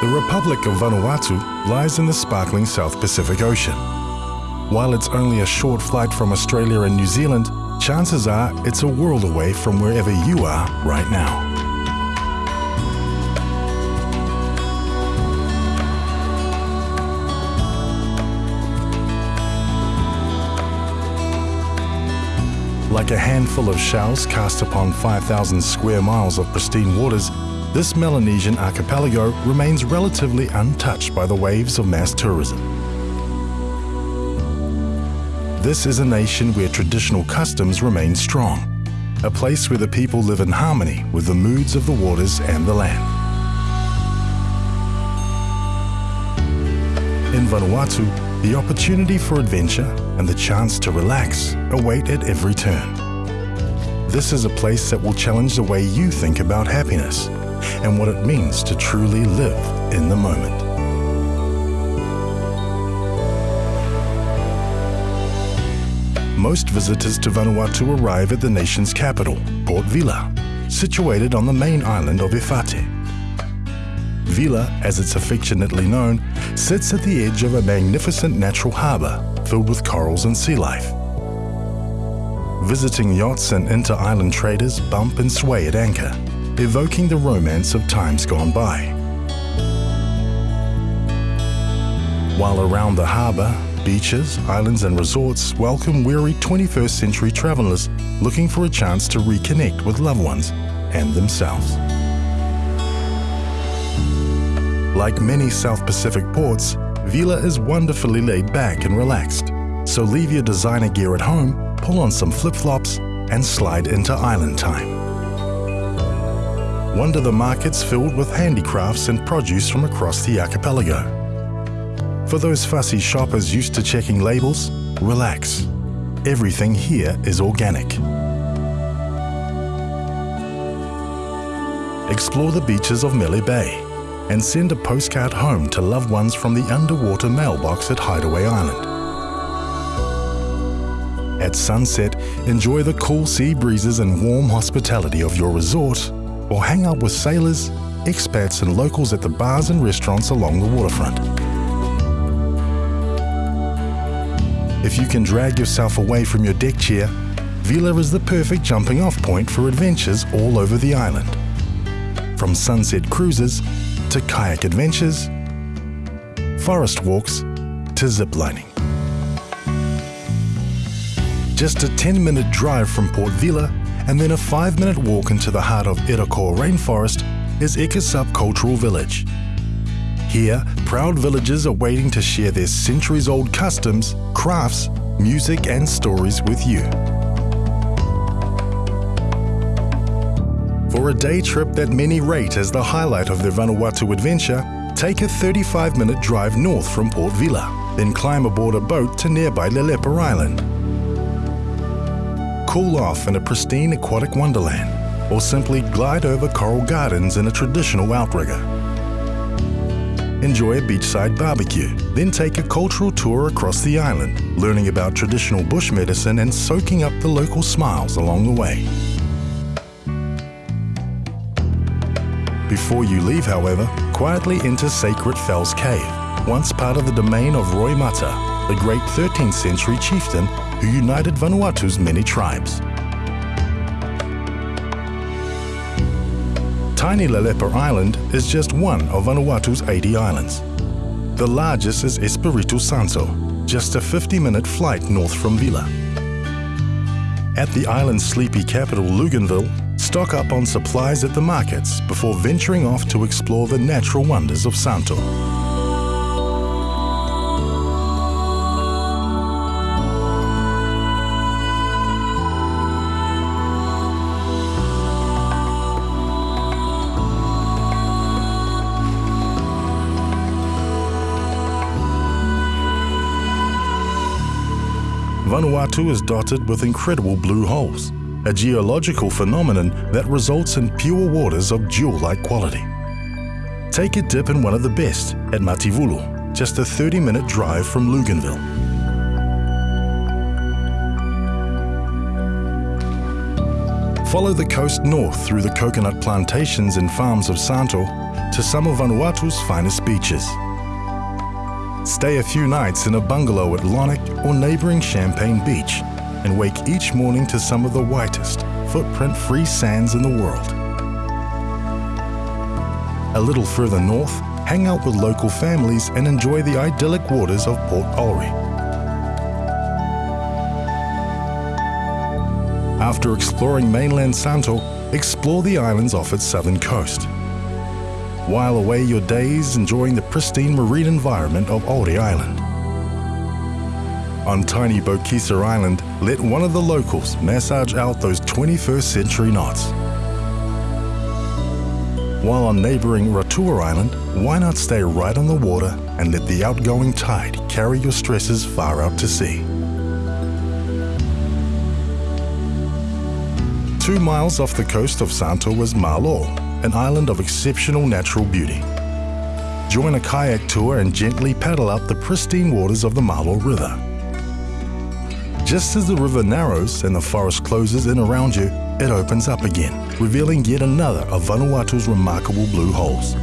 The Republic of Vanuatu lies in the sparkling South Pacific Ocean. While it's only a short flight from Australia and New Zealand, chances are it's a world away from wherever you are right now. Like a handful of shells cast upon 5,000 square miles of pristine waters, this Melanesian archipelago remains relatively untouched by the waves of mass tourism. This is a nation where traditional customs remain strong, a place where the people live in harmony with the moods of the waters and the land. In Vanuatu, the opportunity for adventure and the chance to relax await at every turn. This is a place that will challenge the way you think about happiness and what it means to truly live in the moment. Most visitors to Vanuatu arrive at the nation's capital, Port Vila, situated on the main island of Efate. Vila, as it's affectionately known, sits at the edge of a magnificent natural harbour filled with corals and sea life. Visiting yachts and inter-island traders bump and sway at anchor, evoking the romance of times gone by. While around the harbour, beaches, islands and resorts welcome weary 21st century travellers looking for a chance to reconnect with loved ones and themselves. Like many South Pacific ports, Vila is wonderfully laid back and relaxed. So leave your designer gear at home, pull on some flip-flops and slide into island time. Wander the markets filled with handicrafts and produce from across the archipelago. For those fussy shoppers used to checking labels, relax. Everything here is organic. Explore the beaches of Mele Bay and send a postcard home to loved ones from the underwater mailbox at Hideaway Island. At sunset, enjoy the cool sea breezes and warm hospitality of your resort, or hang out with sailors, expats and locals at the bars and restaurants along the waterfront. If you can drag yourself away from your deck chair, Vila is the perfect jumping off point for adventures all over the island. From sunset cruises to kayak adventures, forest walks to ziplining. Just a 10 minute drive from Port Vila and then a 5 minute walk into the heart of Irako rainforest is Ekasup Cultural Village. Here, proud villagers are waiting to share their centuries old customs, crafts, music and stories with you. For a day trip that many rate as the highlight of their Vanuatu adventure, take a 35-minute drive north from Port Vila, then climb aboard a boat to nearby Lelepa Island. Cool off in a pristine aquatic wonderland, or simply glide over coral gardens in a traditional outrigger. Enjoy a beachside barbecue, then take a cultural tour across the island, learning about traditional bush medicine and soaking up the local smiles along the way. Before you leave, however, quietly enter Sacred Fels Cave, once part of the domain of Roi Mata, the great 13th century chieftain who united Vanuatu's many tribes. Tiny Lelepa Island is just one of Vanuatu's 80 islands. The largest is Espiritu Santo, just a 50-minute flight north from Vila. At the island's sleepy capital, Luganville, stock up on supplies at the markets before venturing off to explore the natural wonders of Santo. Vanuatu is dotted with incredible blue holes, a geological phenomenon that results in pure waters of jewel-like quality. Take a dip in one of the best at Matevulu, just a 30-minute drive from Luganville. Follow the coast north through the coconut plantations and farms of Santo to some of Vanuatu's finest beaches. Stay a few nights in a bungalow at Lonnoc or neighbouring Champagne Beach and wake each morning to some of the whitest, footprint-free sands in the world. A little further north, hang out with local families and enjoy the idyllic waters of Port Olry. After exploring mainland Santo, explore the islands off its southern coast. While away your days enjoying the pristine marine environment of Aldi Island. On tiny Bokissa Island, let one of the locals massage out those 21st century knots. While on neighbouring Ratua Island, why not stay right on the water and let the outgoing tide carry your stresses far out to sea. Two miles off the coast of Santo was Malo, an island of exceptional natural beauty. Join a kayak tour and gently paddle up the pristine waters of the Malo River. Just as the river narrows and the forest closes in around you, it opens up again, revealing yet another of Vanuatu's remarkable blue holes.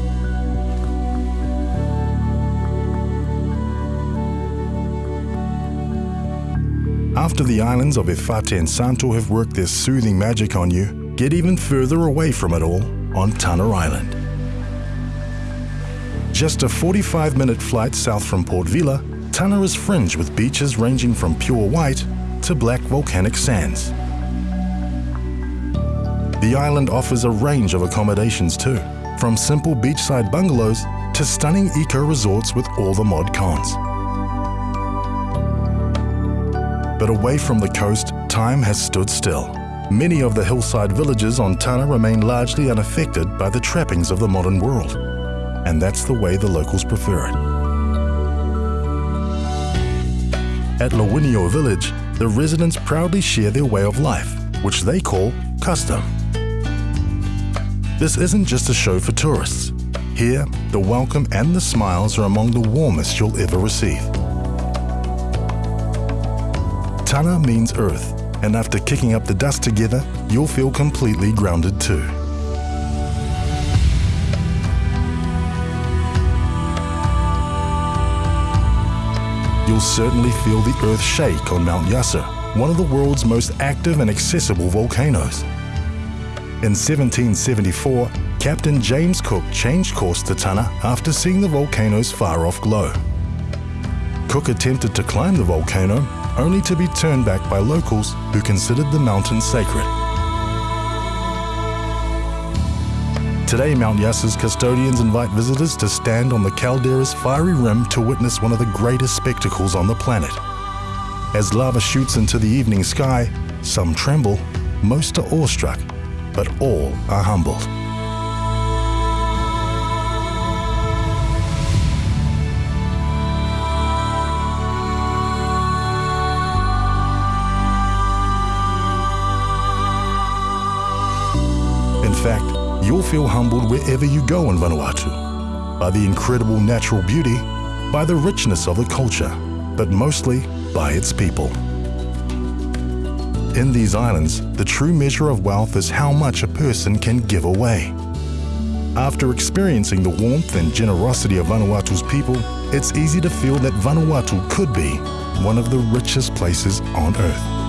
After the islands of Efate and Santo have worked their soothing magic on you, get even further away from it all on Tanna Island. Just a 45-minute flight south from Port Vila, Tanna is fringed with beaches ranging from pure white to black volcanic sands. The island offers a range of accommodations too, from simple beachside bungalows to stunning eco-resorts with all the mod cons. But away from the coast, time has stood still. Many of the hillside villages on Tanna remain largely unaffected by the trappings of the modern world. And that's the way the locals prefer it. At Lawinio village, the residents proudly share their way of life, which they call custom. This isn't just a show for tourists. Here, the welcome and the smiles are among the warmest you'll ever receive. Tanna means earth, and after kicking up the dust together, you'll feel completely grounded too. You'll certainly feel the earth shake on Mount Yasur, one of the world's most active and accessible volcanoes. In 1774, Captain James Cook changed course to Tanna after seeing the volcano's far-off glow. Cook attempted to climb the volcano only to be turned back by locals who considered the mountain sacred. Today, Mount Yasur's custodians invite visitors to stand on the caldera's fiery rim to witness one of the greatest spectacles on the planet. As lava shoots into the evening sky, some tremble, most are awestruck, but all are humbled. Fact, you'll feel humbled wherever you go in Vanuatu, by the incredible natural beauty, by the richness of the culture, but mostly by its people. In these islands, the true measure of wealth is how much a person can give away. After experiencing the warmth and generosity of Vanuatu's people, it's easy to feel that Vanuatu could be one of the richest places on Earth.